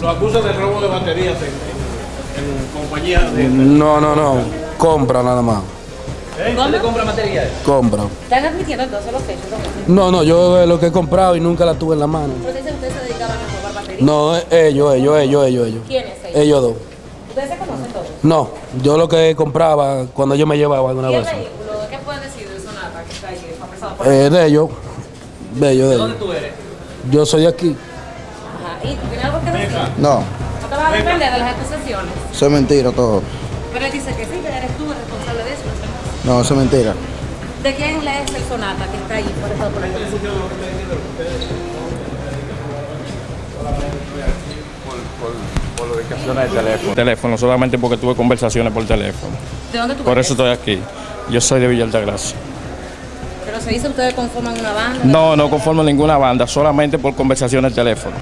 Lo acusan de robo de baterías en, en, compañías de... No, no, no. Compra nada más. ¿Dónde compra materiales? Compra. ¿Están admitiendo entonces los hechos? ¿no? No, no, yo eh, lo que he comprado y nunca la tuve en la mano. Pero dicen que ustedes se dedicaban a robar baterías. No, eh, ellos, ellos, ellos, ellos, ellos. ¿Quiénes ellos? Ellos dos. ¿Ustedes se conocen todos? No, yo lo que compraba cuando yo me llevaba alguna ¿Y el vez. vehículo? ¿Qué pueden decir de Sonata que está ahí, que fue apresado por Eh, de ellos, de ellos, de ¿Dónde ellos. tú eres? Yo soy de aquí. Ajá. ¿Y tú tienes algo que decir? No, ¿No te vas a defender de las acusaciones? eso es mentira todo. Pero él dice que sí, que eres tú el responsable de eso. No, eso es mentira. ¿De quién le es el Sonata que está ahí por eso por acusación? Por la ubicación del teléfono. Teléfono, solamente porque tuve conversaciones por teléfono. ¿De dónde tú Por eres? eso estoy aquí. Yo soy de Villa Altagracia. Pero se dice ustedes conforman una banda. No, no conformo ninguna banda, solamente por conversaciones de teléfono.